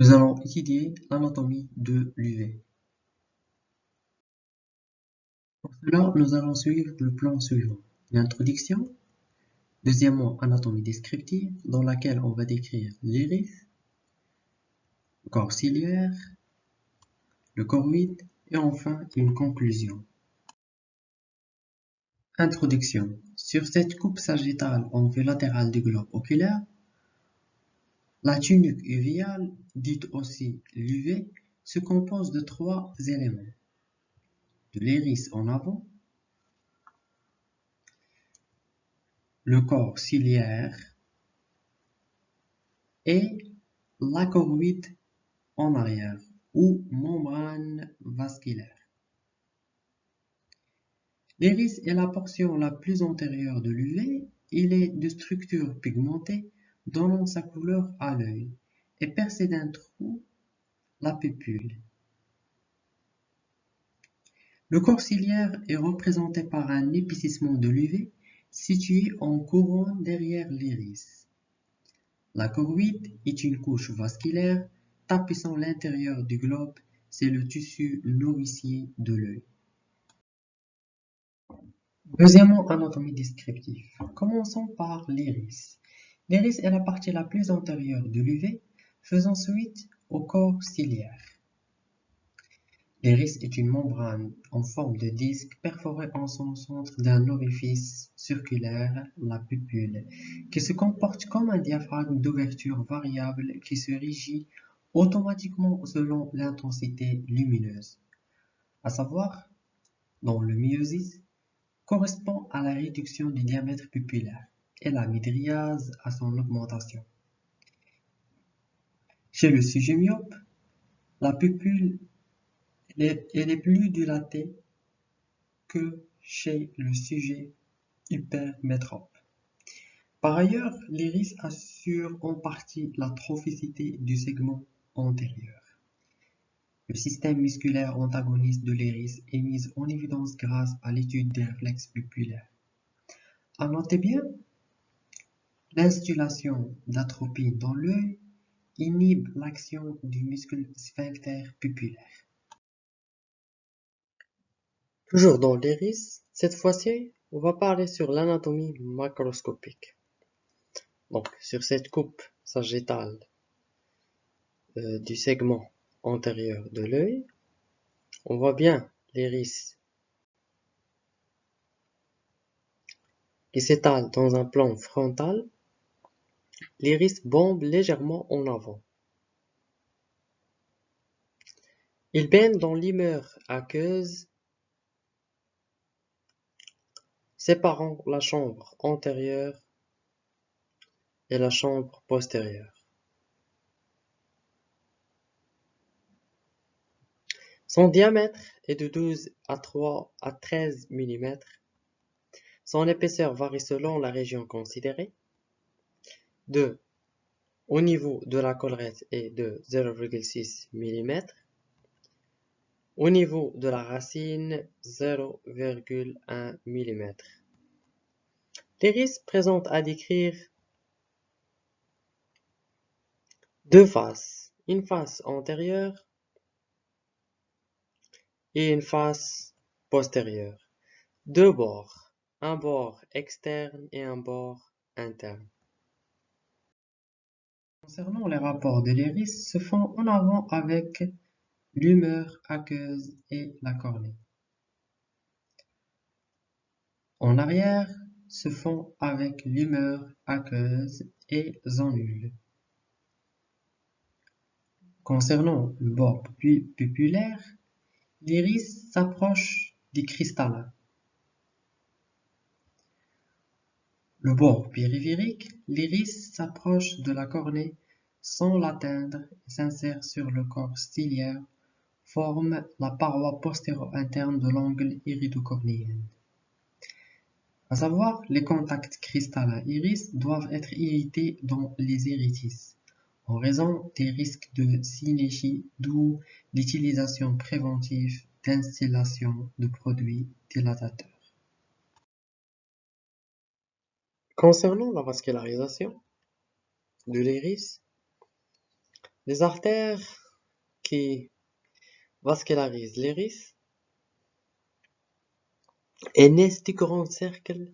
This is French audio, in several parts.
Nous allons étudier l'anatomie de l'UV. Pour cela, nous allons suivre le plan suivant. L'introduction, deuxièmement, anatomie descriptive, dans laquelle on va décrire l'iris, le corps ciliaire, le choroïde et enfin une conclusion. Introduction. Sur cette coupe sagittale en vue latérale du globe oculaire, la tunique uviale, dite aussi l'UV, se compose de trois éléments. De l'iris en avant, le corps ciliaire et la choroïde en arrière ou membrane vasculaire. L'iris est la portion la plus antérieure de l'UV. Il est de structure pigmentée donnant sa couleur à l'œil et percé d'un trou la pupille. Le corps ciliaire est représenté par un épicissement de l'UV situé en couronne derrière l'iris. La choroïde est une couche vasculaire tapissant l'intérieur du globe, c'est le tissu nourricier de l'œil. Deuxièmement, anatomie descriptive. Commençons par l'iris. L'iris est la partie la plus antérieure de l'UV, faisant suite au corps ciliaire. L'iris est une membrane en forme de disque perforée en son centre d'un orifice circulaire, la pupille, qui se comporte comme un diaphragme d'ouverture variable qui se régit automatiquement selon l'intensité lumineuse, à savoir, dans le myosis, correspond à la réduction du diamètre pupillaire et la midriase à son augmentation. Chez le sujet myope, la pupille est plus dilatée que chez le sujet hypermétrope. Par ailleurs, l'iris assure en partie la trophicité du segment antérieur. Le système musculaire antagoniste de l'iris est mis en évidence grâce à l'étude des réflexes pupillaires. À noter bien, l'instillation d'atropine dans l'œil inhibe l'action du muscle sphincter pupillaire. Toujours dans l'iris, cette fois-ci, on va parler sur l'anatomie macroscopique. Donc, sur cette coupe sagittale euh, du segment antérieur de l'œil. On voit bien l'iris qui s'étale dans un plan frontal. L'iris bombe légèrement en avant. Il baigne dans l'humeur aqueuse séparant la chambre antérieure et la chambre postérieure. Son diamètre est de 12 à 3 à 13 mm. Son épaisseur varie selon la région considérée. 2. Au niveau de la collerette est de 0,6 mm. Au niveau de la racine, 0,1 mm. L'iris présente à décrire deux faces, une face antérieure et une face postérieure. Deux bords, un bord externe et un bord interne. Concernant les rapports de l'iris, se font en avant avec l'humeur aqueuse et la cornée. En arrière, se font avec l'humeur aqueuse et zonule. Concernant le bord pupillaire, L'iris s'approche du cristallin. Le bord périphérique, l'iris s'approche de la cornée sans l'atteindre et s'insère sur le corps ciliaire, forme la paroi postéro-interne de l'angle iridocornéen. À savoir, les contacts cristallin-iris doivent être évités dans les iritis en raison des risques de synéchie, d'où l'utilisation préventive d'installation de produits dilatateurs. Concernant la vascularisation de l'iris, Les artères qui vascularisent l'iris et naissent du grand cercle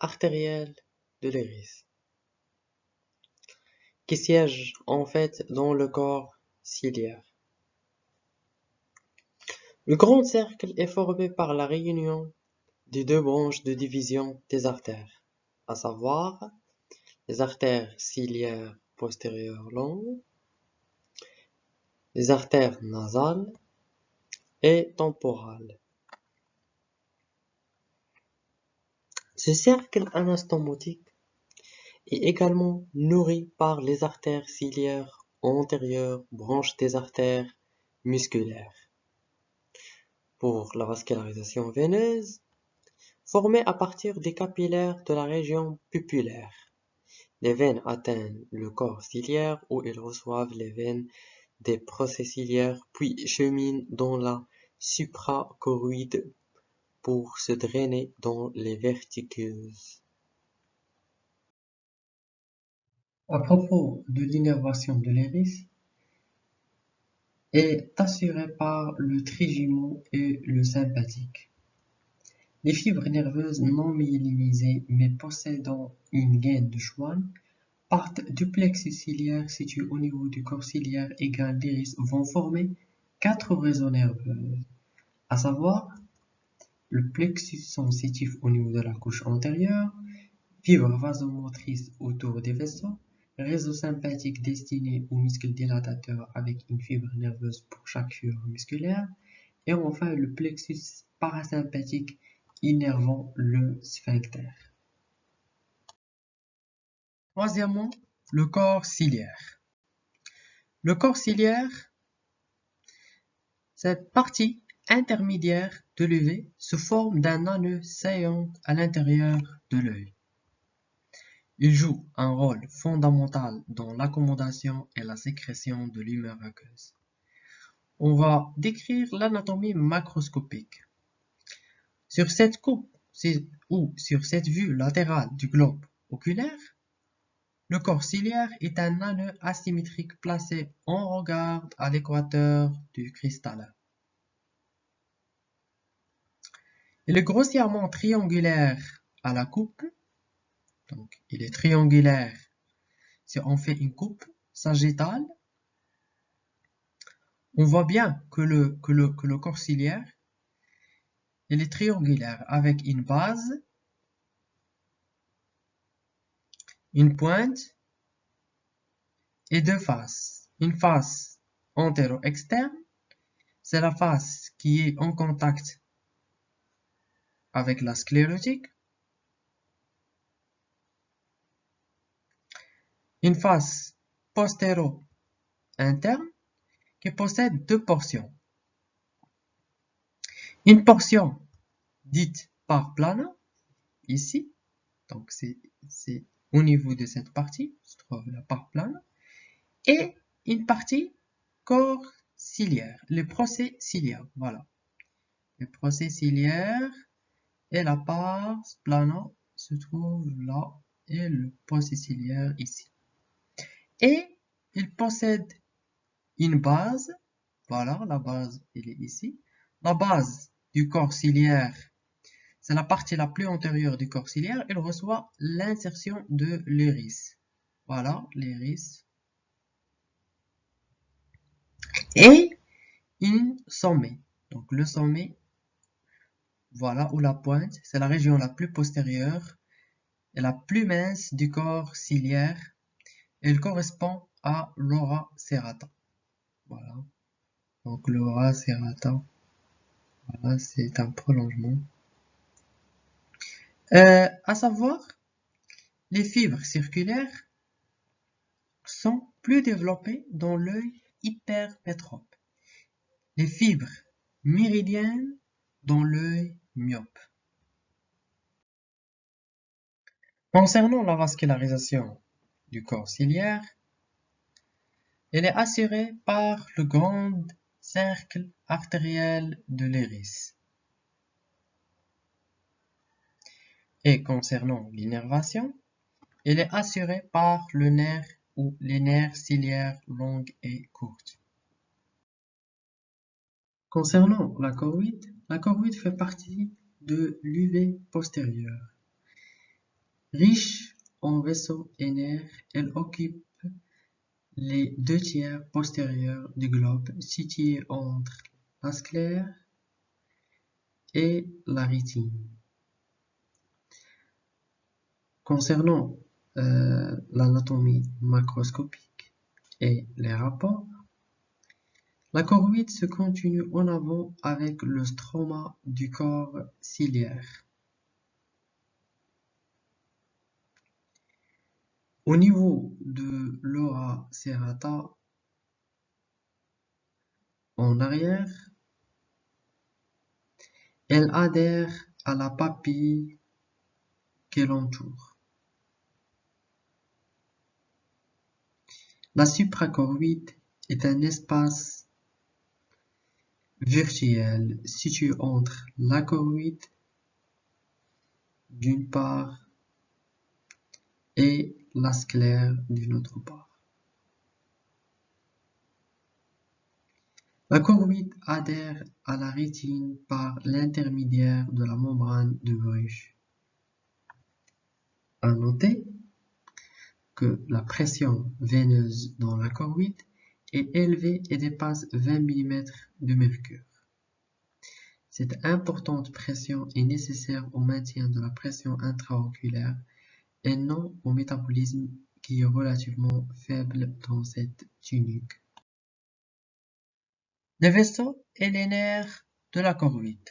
artériel de l'iris, qui siège en fait dans le corps ciliaire. Le grand cercle est formé par la réunion des deux branches de division des artères, à savoir les artères ciliaires postérieures longues, les artères nasales et temporales. Ce cercle anastomotique est également nourri par les artères ciliaires antérieures, branches des artères musculaires. Pour la vascularisation veineuse, formée à partir des capillaires de la région pupulaire. Les veines atteignent le corps ciliaire où ils reçoivent les veines des procès ciliaires puis cheminent dans la suprachoroïde pour se drainer dans les vertiqueuses. À propos de l'innervation de l'iris, est assurée par le trijumeau et le sympathique. Les fibres nerveuses non myélinisées mais possédant une gaine de Schwann partent du plexus ciliaire situé au niveau du corps ciliaire égal d'iris vont former quatre réseaux nerveux, à savoir le plexus sensitif au niveau de la couche antérieure, fibres vasomotrices autour des vaisseaux, réseau sympathique destiné aux muscles dilatateurs avec une fibre nerveuse pour chaque fibre musculaire, et enfin le plexus parasympathique innervant le sphincter. Troisièmement, le corps ciliaire. Le corps ciliaire, cette partie intermédiaire de l'UV se forme d'un anneau saillant à l'intérieur de l'œil. Il joue un rôle fondamental dans l'accommodation et la sécrétion de l'humeur aqueuse. On va décrire l'anatomie macroscopique. Sur cette coupe ou sur cette vue latérale du globe oculaire, le corps ciliaire est un anneau asymétrique placé en regard à l'équateur du cristallin. Il est grossièrement triangulaire à la coupe, donc il est triangulaire si on fait une coupe sagittale. On voit bien que le, que le, que le corps ciliaire il est triangulaire avec une base, une pointe et deux faces. Une face antéro-externe, c'est la face qui est en contact avec la sclérotique. Une face postéro-interne qui possède deux portions. Une portion dite par plana, ici, donc c'est au niveau de cette partie, se trouve la part plana, et une partie corps ciliaire, les procès ciliaires, voilà. Les procès ciliaires et la part plana se trouve là et le procès ciliaire ici. Et il possède une base, voilà, la base elle est ici. La base du corps ciliaire, c'est la partie la plus antérieure du corps ciliaire, il reçoit l'insertion de l'iris. Voilà, l'iris. Et une sommet. Donc le sommet, voilà où la pointe, c'est la région la plus postérieure et la plus mince du corps ciliaire. Elle correspond à l'aura serrata. Voilà. Donc l'aura serrata. Voilà, c'est un prolongement. Euh, à savoir, les fibres circulaires sont plus développées dans l'œil hypermétrope. Les fibres méridiennes dans l'œil myope. Concernant la vascularisation du corps ciliaire, elle est assurée par le grand cercle artériel de l'iris. Et concernant l'innervation, il est assuré par le nerf ou les nerfs ciliaires longues et courtes. Concernant la choroïde, la choroïde fait partie de l'UV postérieur. Riche en vaisseaux et nerfs, elle occupe les deux tiers postérieurs du globe situés entre la sclère et la rétine. Concernant euh, l'anatomie macroscopique et les rapports, la choroïde se continue en avant avec le stroma du corps ciliaire. Au niveau de l'ora serrata, en arrière, elle adhère à la papille qui l'entoure. La suprachoroïde est un espace virtuel situé entre la choroïde d'une part et la sclère d'une autre part. La choroïde adhère à la rétine par l'intermédiaire de la membrane de Bruch. À noter la pression veineuse dans la choroïde est élevée et dépasse 20 mm de mercure. Cette importante pression est nécessaire au maintien de la pression intraoculaire et non au métabolisme qui est relativement faible dans cette tunique. Les vaisseaux et les nerfs de la choroïde.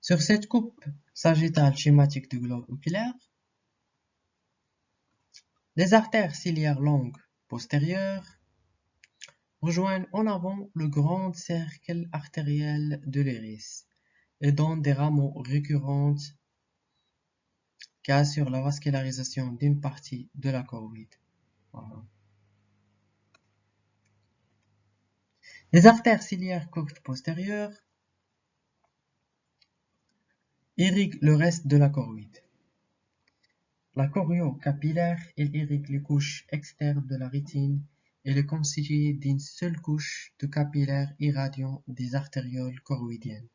Sur cette coupe sagittale schématique du globe oculaire, les artères ciliaires longues postérieures rejoignent en avant le grand cercle artériel de l'iris et donnent des rameaux récurrentes qui assurent la vascularisation d'une partie de la choroïde. Les artères ciliaires courtes postérieures irriguent le reste de la choroïde. La choriocapillaire, elle irrigue les couches externes de la rétine et est constituée d'une seule couche de capillaires irradiant des artérioles choroïdiennes.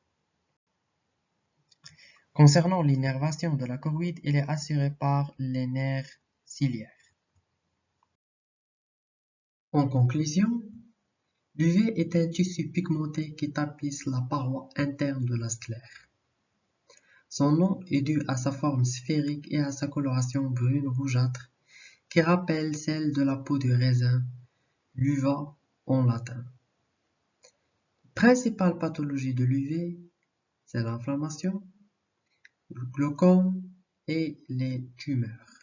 Concernant l'innervation de la choroïde, elle est assurée par les nerfs ciliaires. En conclusion, L'UV est un tissu pigmenté qui tapisse la paroi interne de la sclère. Son nom est dû à sa forme sphérique et à sa coloration brune rougeâtre qui rappelle celle de la peau du raisin, l'uva en latin. Principale pathologie de l'UV, c'est l'inflammation, le glaucome et les tumeurs.